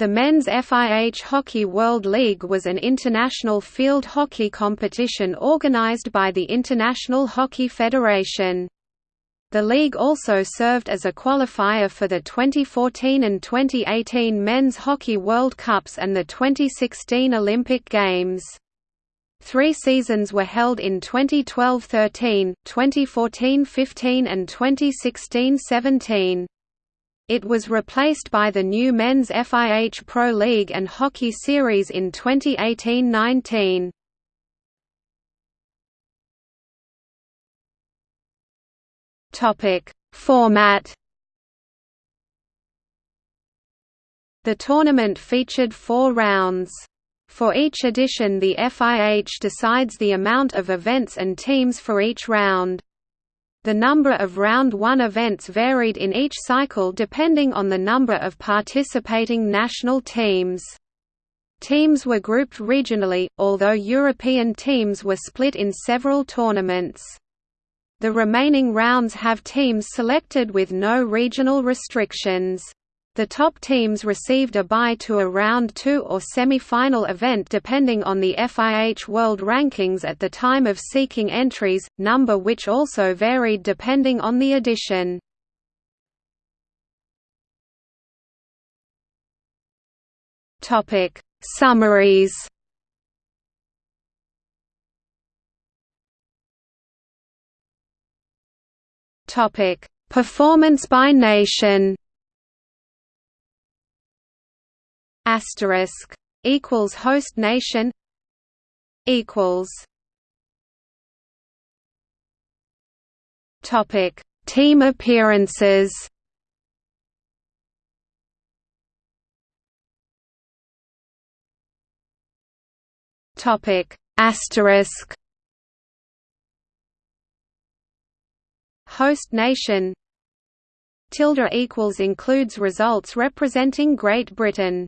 The Men's FIH Hockey World League was an international field hockey competition organized by the International Hockey Federation. The league also served as a qualifier for the 2014 and 2018 Men's Hockey World Cups and the 2016 Olympic Games. Three seasons were held in 2012–13, 2014–15 and 2016–17. It was replaced by the new Men's FIH Pro League and Hockey Series in 2018–19. Topic: Format. The tournament featured 4 rounds. For each edition the FIH decides the amount of events and teams for each round. The number of Round 1 events varied in each cycle depending on the number of participating national teams. Teams were grouped regionally, although European teams were split in several tournaments. The remaining rounds have teams selected with no regional restrictions. The top teams received a bye to a round 2 or semi-final event depending on the FIH World Rankings at the time of seeking entries, number which also varied depending on the edition. Topic: Summaries. Topic: Performance by nation. Asterisk equals host nation equals topic team appearances. Topic asterisk host nation. Tilde equals includes results representing Great Britain